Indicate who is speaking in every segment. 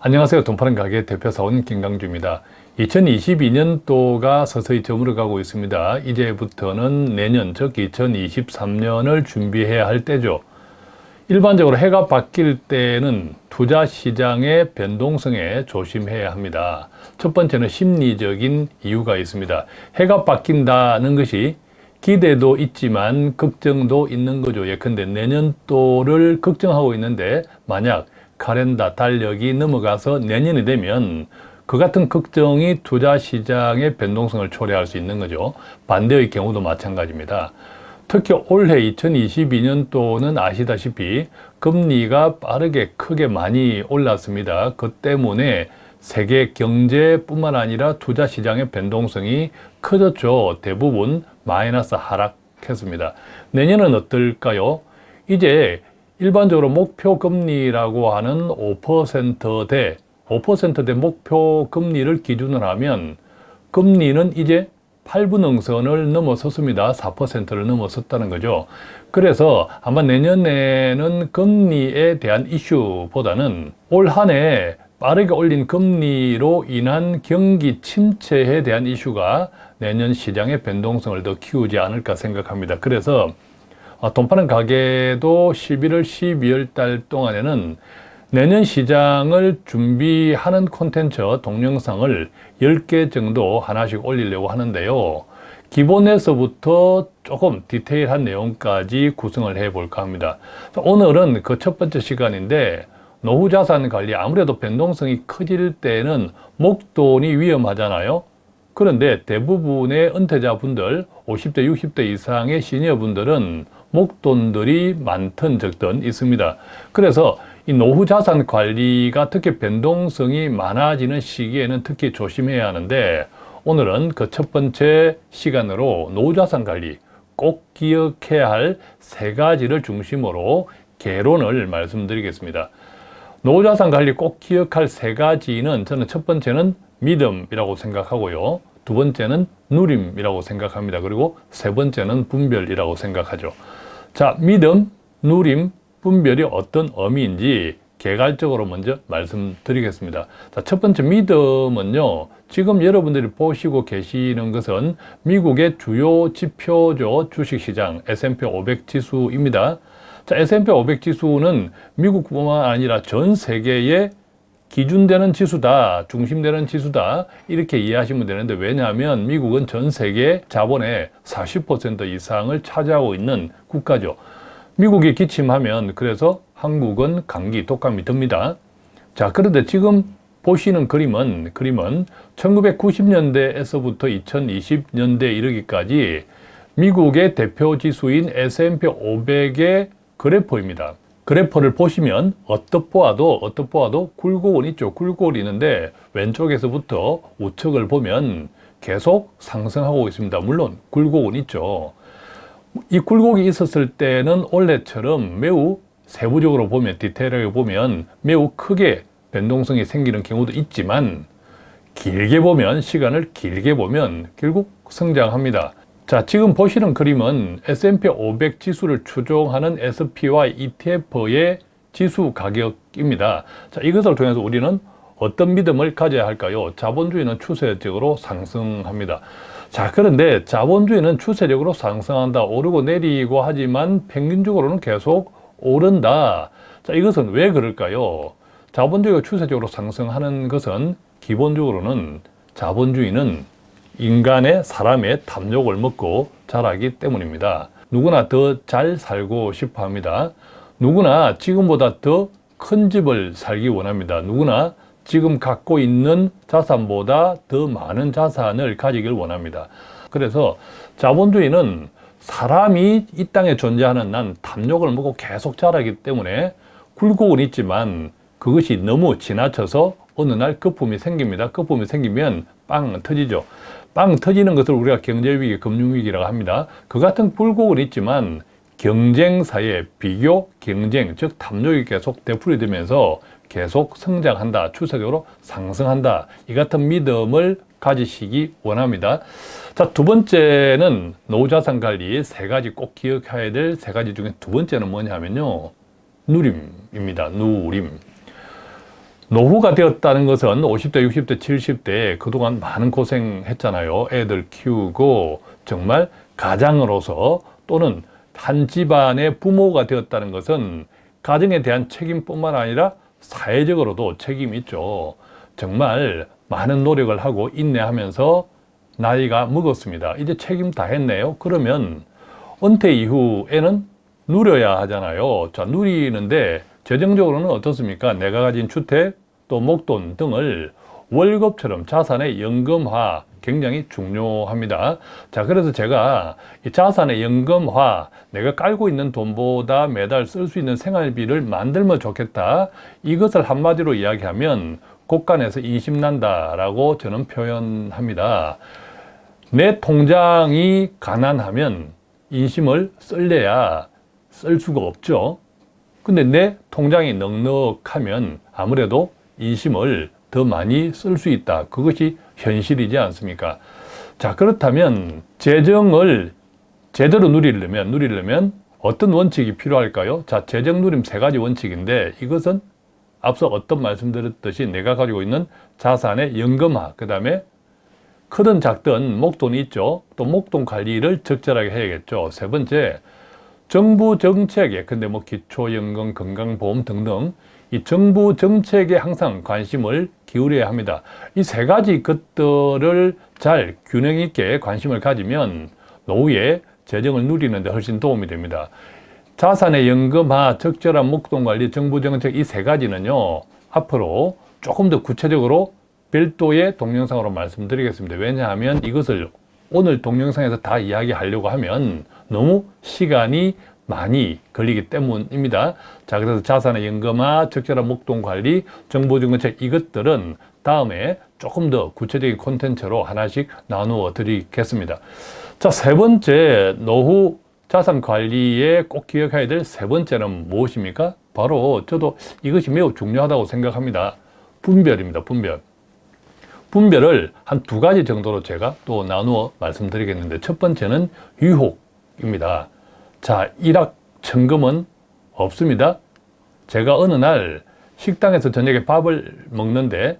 Speaker 1: 안녕하세요. 돈 파는 가게 대표사원 김강주입니다. 2022년도가 서서히 저물어가고 있습니다. 이제부터는 내년 즉 2023년을 준비해야 할 때죠. 일반적으로 해가 바뀔 때는 투자 시장의 변동성에 조심해야 합니다. 첫 번째는 심리적인 이유가 있습니다. 해가 바뀐다는 것이 기대도 있지만 걱정도 있는 거죠. 예컨대 내년도를 걱정하고 있는데 만약 카렌다 달력이 넘어가서 내년이 되면 그 같은 걱정이 투자 시장의 변동성을 초래할 수 있는 거죠. 반대의 경우도 마찬가지입니다. 특히 올해 2022년도는 아시다시피 금리가 빠르게 크게 많이 올랐습니다. 그 때문에 세계 경제뿐만 아니라 투자 시장의 변동성이 커졌죠. 대부분 마이너스 하락했습니다. 내년은 어떨까요? 이제 일반적으로 목표 금리라고 하는 5%대 5%대 목표 금리를 기준으로 하면 금리는 이제 8분응선을 넘어섰습니다. 4%를 넘어섰다는 거죠. 그래서 아마 내년에는 금리에 대한 이슈보다는 올 한 해 빠르게 올린 금리로 인한 경기 침체에 대한 이슈가 내년 시장의 변동성을 더 키우지 않을까 생각합니다. 그래서 아, 돈 파는 가게도 11월, 12월 달 동안에는 내년 시장을 준비하는 콘텐츠 동영상을 10개 정도 하나씩 올리려고 하는데요. 기본에서부터 조금 디테일한 내용까지 구성을 해 볼까 합니다. 오늘은 그 첫 번째 시간인데 노후자산 관리 아무래도 변동성이 커질 때는 목돈이 위험하잖아요. 그런데 대부분의 은퇴자분들 50대 60대 이상의 시니어분들은 목돈들이 많든 적든 있습니다. 그래서 이 노후 자산 관리가 특히 변동성이 많아지는 시기에는 특히 조심해야 하는데 오늘은 그 첫 번째 시간으로 노후 자산 관리 꼭 기억해야 할 세 가지를 중심으로 개론을 말씀드리겠습니다. 노후 자산 관리 꼭 기억할 세 가지는 저는 첫 번째는 믿음이라고 생각하고요. 두 번째는 누림이라고 생각합니다. 그리고 세 번째는 분별이라고 생각하죠. 자, 믿음, 누림, 분별이 어떤 의미인지 개괄적으로 먼저 말씀드리겠습니다. 자, 첫 번째 믿음은요. 지금 여러분들이 보시고 계시는 것은 미국의 주요 지표죠. 주식시장 S&P 500 지수입니다. 자, S&P 500 지수는 미국뿐만 아니라 전 세계의 기준되는 지수다, 중심되는 지수다 이렇게 이해하시면 되는데 왜냐하면 미국은 전 세계 자본의 40% 이상을 차지하고 있는 국가죠. 미국이 기침하면 그래서 한국은 감기, 독감이 듭니다. 자, 그런데 지금 보시는 그림은 그림은 1990년대에서부터 2020년대 이르기까지 미국의 대표 지수인 S&P 500의 그래프입니다. 그래퍼를 보시면 어떻 보아도 어떻 보아도 굴곡은 있죠. 굴곡이 있는데 왼쪽에서부터 우측을 보면 계속 상승하고 있습니다. 물론 굴곡은 있죠. 이 굴곡이 있었을 때는 원래처럼 매우 세부적으로 보면 디테일하게 보면 매우 크게 변동성이 생기는 경우도 있지만 길게 보면 시간을 길게 보면 결국 성장합니다. 자, 지금 보시는 그림은 S&P 500 지수를 추종하는 SPY ETF의 지수 가격입니다. 자, 이것을 통해서 우리는 어떤 믿음을 가져야 할까요? 자본주의는 추세적으로 상승합니다. 자, 그런데 자본주의는 추세적으로 상승한다, 오르고 내리고 하지만 평균적으로는 계속 오른다. 자, 이것은 왜 그럴까요? 자본주의가 추세적으로 상승하는 것은 기본적으로는 자본주의는 인간의 사람의 탐욕을 먹고 자라기 때문입니다. 누구나 더 잘 살고 싶어 합니다. 누구나 지금보다 더 큰 집을 살기 원합니다. 누구나 지금 갖고 있는 자산보다 더 많은 자산을 가지길 원합니다. 그래서 자본주의는 사람이 이 땅에 존재하는 난 탐욕을 먹고 계속 자라기 때문에 굴곡은 있지만 그것이 너무 지나쳐서 어느 날 거품이 생깁니다. 거품이 생기면 빵 터지죠. 빵 터지는 것을 우리가 경제위기, 금융위기라고 합니다. 그 같은 굴곡은 있지만 경쟁사의 비교, 경쟁, 즉 탐욕이 계속 되풀이 되면서 계속 성장한다, 추세적으로 상승한다 이 같은 믿음을 가지시기 원합니다. 자, 두 번째는 노후자산 관리 세 가지 꼭 기억해야 될 세 가지 중에 두 번째는 뭐냐 하면요. 누림입니다. 누림. 노후가 되었다는 것은 50대, 60대, 70대 그동안 많은 고생했잖아요. 애들 키우고 정말 가장으로서 또는 한 집안의 부모가 되었다는 것은 가정에 대한 책임뿐만 아니라 사회적으로도 책임이 있죠. 정말 많은 노력을 하고 인내하면서 나이가 먹었습니다. 이제 책임 다 했네요. 그러면 은퇴 이후에는 누려야 하잖아요. 자, 누리는데 재정적으로는 어떻습니까? 내가 가진 주택 또 목돈 등을 월급처럼 자산의 연금화 굉장히 중요합니다. 자, 그래서 제가 이 자산의 연금화, 내가 깔고 있는 돈보다 매달 쓸 수 있는 생활비를 만들면 좋겠다. 이것을 한마디로 이야기하면 곳간에서 인심난다 라고 저는 표현합니다. 내 통장이 가난하면 인심을 쓸래야 쓸 수가 없죠. 근데 내 통장이 넉넉하면 아무래도 인심을 더 많이 쓸 수 있다. 그것이 현실이지 않습니까? 자, 그렇다면 재정을 제대로 누리려면, 누리려면 어떤 원칙이 필요할까요? 자, 재정 누림 세 가지 원칙인데 이것은 앞서 어떤 말씀드렸듯이 내가 가지고 있는 자산의 연금화, 그 다음에 크든 작든 목돈이 있죠. 또 목돈 관리를 적절하게 해야겠죠. 세 번째, 정부 정책에, 근데 뭐 기초연금, 건강보험 등등 이 정부 정책에 항상 관심을 기울여야 합니다. 이 세 가지 것들을 잘 균형 있게 관심을 가지면 노후에 재정을 누리는 데 훨씬 도움이 됩니다. 자산의 연금화, 적절한 목돈 관리, 정부 정책 이 세 가지는요. 앞으로 조금 더 구체적으로 별도의 동영상으로 말씀드리겠습니다. 왜냐하면 이것을 오늘 동영상에서 다 이야기하려고 하면 너무 시간이 많이 걸리기 때문입니다. 자, 그래서 자산의 연금화, 적절한 목돈 관리, 정보증권책 이것들은 다음에 조금 더 구체적인 콘텐츠로 하나씩 나누어 드리겠습니다. 자, 세 번째 노후 자산 관리에 꼭 기억해야 될 세 번째는 무엇입니까? 바로 저도 이것이 매우 중요하다고 생각합니다. 분별입니다. 분별. 분별을 한 두 가지 정도로 제가 또 나누어 말씀드리겠는데 첫 번째는 유혹입니다. 자, 일확천금은 없습니다. 제가 어느 날 식당에서 저녁에 밥을 먹는데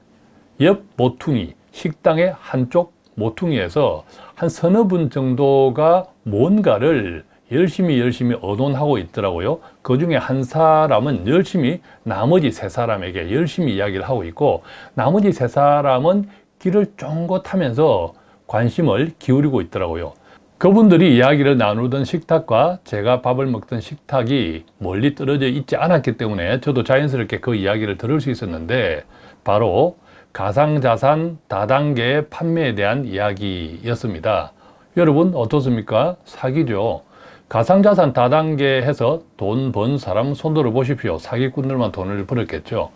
Speaker 1: 옆 모퉁이, 식당의 한쪽 모퉁이에서 한 서너 분 정도가 뭔가를 열심히 열심히 의논하고 있더라고요. 그 중에 한 사람은 열심히 나머지 세 사람에게 열심히 이야기를 하고 있고 나머지 세 사람은 길을 쫑긋 하면서 관심을 기울이고 있더라고요. 그분들이 이야기를 나누던 식탁과 제가 밥을 먹던 식탁이 멀리 떨어져 있지 않았기 때문에 저도 자연스럽게 그 이야기를 들을 수 있었는데 바로 가상자산 다단계 판매에 대한 이야기였습니다. 여러분 어떻습니까? 사기죠. 가상자산 다단계해서 돈 번 사람 손들어 보십시오. 사기꾼들만 돈을 벌었겠죠.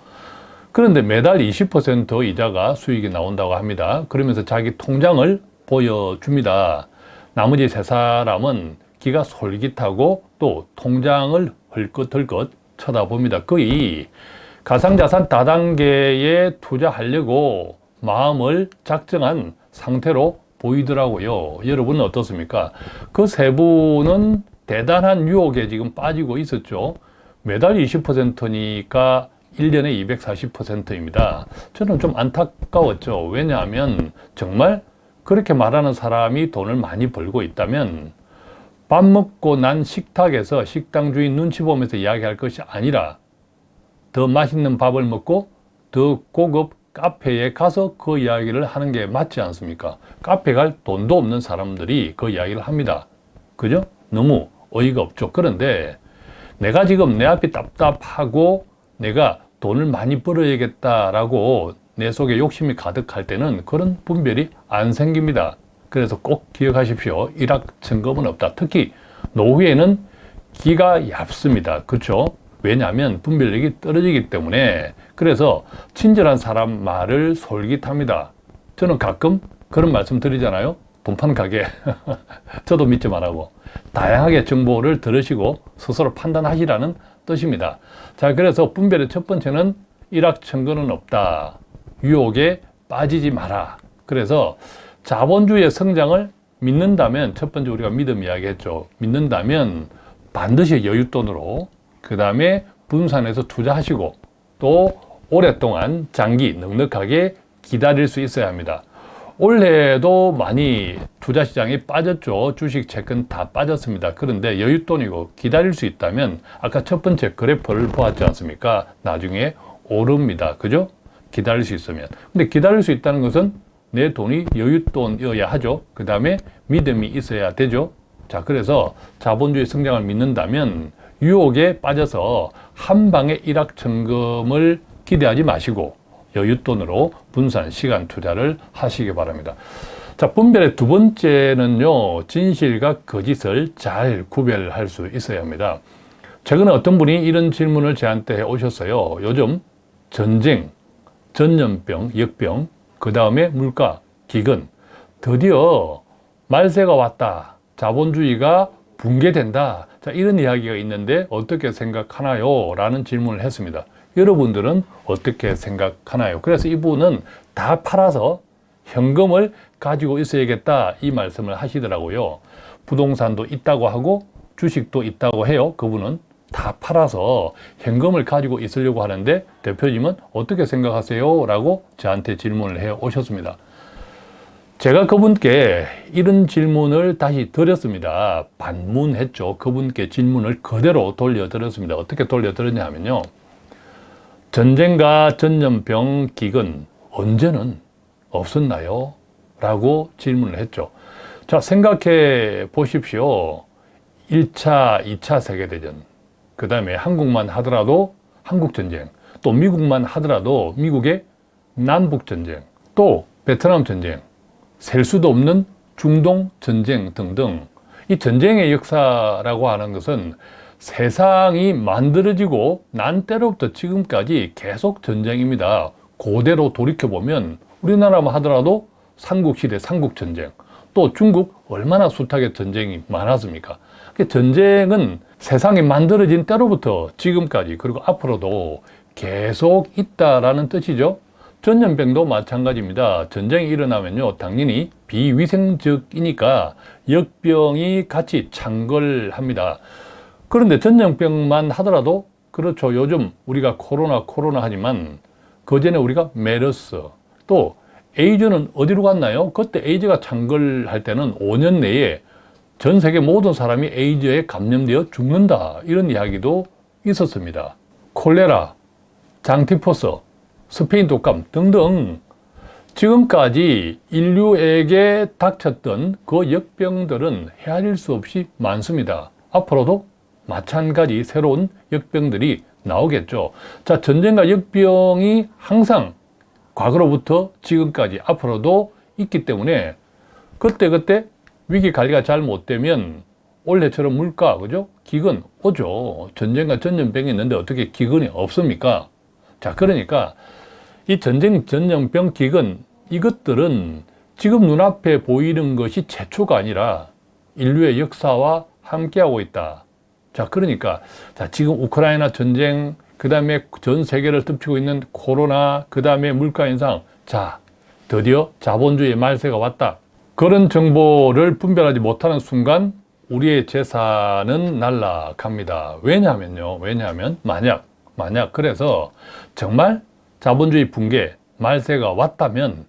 Speaker 1: 그런데 매달 20% 이자가 수익이 나온다고 합니다. 그러면서 자기 통장을 보여줍니다. 나머지 세 사람은 기가 솔깃하고 또 통장을 헐끗헐끗 쳐다봅니다. 거의 가상자산 다단계에 투자하려고 마음을 작정한 상태로 보이더라고요. 여러분은 어떻습니까? 그 세 분은 대단한 유혹에 지금 빠지고 있었죠. 매달 20%니까 1년에 240%입니다. 저는 좀 안타까웠죠. 왜냐하면 정말 그렇게 말하는 사람이 돈을 많이 벌고 있다면 밥 먹고 난 식탁에서 식당 주인 눈치 보면서 이야기할 것이 아니라 더 맛있는 밥을 먹고 더 고급 카페에 가서 그 이야기를 하는 게 맞지 않습니까? 카페 갈 돈도 없는 사람들이 그 이야기를 합니다. 그죠? 너무 어이가 없죠. 그런데 내가 지금 내 앞이 답답하고 내가 돈을 많이 벌어야겠다라고 내 속에 욕심이 가득할 때는 그런 분별이 안 생깁니다. 그래서 꼭 기억하십시오. 일확천금은 없다. 특히 노후에는 기가 얇습니다. 그렇죠? 왜냐하면 분별력이 떨어지기 때문에 그래서 친절한 사람 말을 솔깃합니다. 저는 가끔 그런 말씀 드리잖아요. 돈판 가게. 저도 믿지 말라고. 다양하게 정보를 들으시고 스스로 판단하시라는 뜻입니다. 자, 그래서 분별의 첫 번째는 일확천금은 없다. 유혹에 빠지지 마라. 그래서 자본주의의 성장을 믿는다면 첫 번째 우리가 믿음 이야기했죠. 믿는다면 반드시 여윳돈으로 그 다음에 분산해서 투자하시고 또 오랫동안 장기 넉넉하게 기다릴 수 있어야 합니다. 올해도 많이 투자 시장이 빠졌죠. 주식, 채권 다 빠졌습니다. 그런데 여윳돈이고 기다릴 수 있다면 아까 첫 번째 그래프를 보았지 않습니까? 나중에 오릅니다. 그죠? 기다릴 수 있으면. 근데 기다릴 수 있다는 것은 내 돈이 여윳돈이어야 하죠. 그 다음에 믿음이 있어야 되죠. 자, 그래서 자본주의 성장을 믿는다면 유혹에 빠져서 한 방에 일확천금을 기대하지 마시고 여윳돈으로 분산 시간 투자를 하시기 바랍니다. 자, 분별의 두 번째는요, 진실과 거짓을 잘 구별할 수 있어야 합니다. 최근에 어떤 분이 이런 질문을 저한테 해 오셨어요. 요즘 전쟁, 전염병, 역병, 그 다음에 물가, 기근, 드디어 말세가 왔다. 자본주의가 붕괴된다. 자, 이런 이야기가 있는데 어떻게 생각하나요? 라는 질문을 했습니다. 여러분들은 어떻게 생각하나요? 그래서 이분은 다 팔아서 현금을 가지고 있어야겠다 이 말씀을 하시더라고요. 부동산도 있다고 하고 주식도 있다고 해요. 그분은 다 팔아서 현금을 가지고 있으려고 하는데 대표님은 어떻게 생각하세요? 라고 저한테 질문을 해 오셨습니다. 제가 그분께 이런 질문을 다시 드렸습니다. 반문했죠. 그분께 질문을 그대로 돌려드렸습니다. 어떻게 돌려드렸냐 하면요. 전쟁과 전염병, 기근 언제는 없었나요? 라고 질문을 했죠. 자, 생각해 보십시오. 1차, 2차 세계대전, 그 다음에 한국만 하더라도 한국전쟁, 또 미국만 하더라도 미국의 남북전쟁, 또 베트남 전쟁, 셀 수도 없는 중동 전쟁 등등 이 전쟁의 역사라고 하는 것은 세상이 만들어지고 난 때로부터 지금까지 계속 전쟁입니다. 고대로 돌이켜보면 우리나라만 하더라도 삼국시대 삼국전쟁 또 중국 얼마나 숱하게 전쟁이 많았습니까? 전쟁은 세상이 만들어진 때로부터 지금까지 그리고 앞으로도 계속 있다라는 뜻이죠. 전염병도 마찬가지입니다. 전쟁이 일어나면요, 당연히 비위생적이니까 역병이 같이 창궐합니다. 그런데 전염병만 하더라도 그렇죠. 요즘 우리가 코로나 코로나 하지만 그 전에 우리가 메르스 또 에이즈는 어디로 갔나요? 그때 에이즈가 창궐할 때는 5년 내에 전 세계 모든 사람이 에이즈에 감염되어 죽는다 이런 이야기도 있었습니다. 콜레라, 장티포스, 스페인 독감 등등 지금까지 인류에게 닥쳤던 그 역병들은 헤아릴 수 없이 많습니다. 앞으로도 마찬가지 새로운 역병들이 나오겠죠. 자, 전쟁과 역병이 항상 과거로부터 지금까지 앞으로도 있기 때문에 그때그때 위기 관리가 잘 못되면 올해처럼 물가, 그죠? 기근 오죠. 전쟁과 전염병이 있는데 어떻게 기근이 없습니까? 자, 그러니까 이 전쟁, 전염병, 기근 이것들은 지금 눈앞에 보이는 것이 최초가 아니라 인류의 역사와 함께하고 있다. 자, 그러니까 자, 지금 우크라이나 전쟁, 그 다음에 전 세계를 덮치고 있는 코로나, 그 다음에 물가 인상. 자, 드디어 자본주의 말세가 왔다. 그런 정보를 분별하지 못하는 순간 우리의 재산은 날라갑니다. 왜냐하면요. 왜냐하면 만약, 만약 그래서 정말 자본주의 붕괴, 말세가 왔다면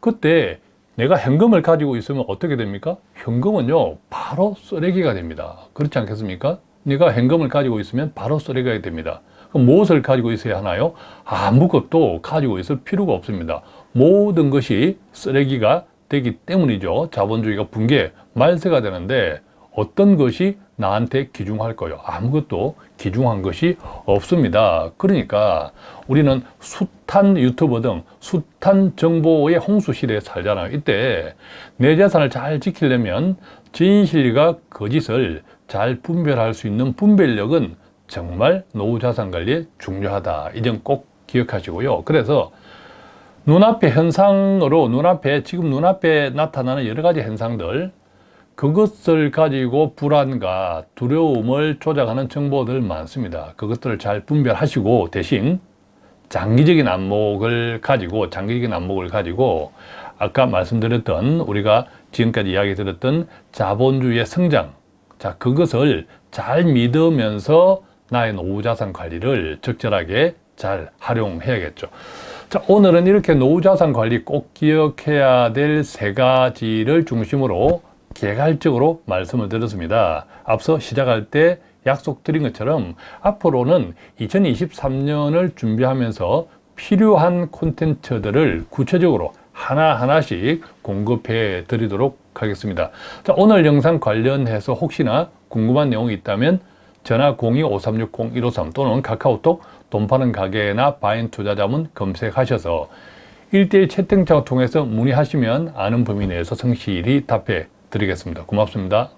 Speaker 1: 그때 내가 현금을 가지고 있으면 어떻게 됩니까? 현금은요, 바로 쓰레기가 됩니다. 그렇지 않겠습니까? 네가 현금을 가지고 있으면 바로 쓰레기가 됩니다. 그럼 무엇을 가지고 있어야 하나요? 아무것도 가지고 있을 필요가 없습니다. 모든 것이 쓰레기가 되기 때문이죠. 자본주의가 붕괴, 말세가 되는데 어떤 것이 나한테 기중할 거요? 아무것도 기중한 것이 없습니다. 그러니까 우리는 숱한 유튜버 등 숱한 정보의 홍수 시대에 살잖아요. 이때 내 재산을 잘 지키려면 진실과 거짓을 잘 분별할 수 있는 분별력은 정말 노후 자산 관리에 중요하다. 이 점 꼭 기억하시고요. 그래서 눈앞의 현상으로 눈앞에 지금 눈앞에 나타나는 여러 가지 현상들 그것을 가지고 불안과 두려움을 조작하는 정보들 많습니다. 그것들을 잘 분별하시고 대신 장기적인 안목을 가지고 장기적인 안목을 가지고 아까 말씀드렸던 우리가 지금까지 이야기 드렸던 자본주의의 성장 자 그것을 잘 믿으면서 나의 노후 자산 관리를 적절하게 잘 활용해야겠죠. 자, 오늘은 이렇게 노후자산 관리 꼭 기억해야 될 세 가지를 중심으로 개괄적으로 말씀을 드렸습니다. 앞서 시작할 때 약속드린 것처럼 앞으로는 2023년을 준비하면서 필요한 콘텐츠들을 구체적으로 하나하나씩 공급해 드리도록 하겠습니다. 자, 오늘 영상 관련해서 혹시나 궁금한 내용이 있다면 전화 02-5360-153 또는 카카오톡 돈 파는 가게나 바인 투자자문 검색하셔서 1대1 채팅창을 통해서 문의하시면 아는 범위 내에서 성실히 답해 드리겠습니다. 고맙습니다.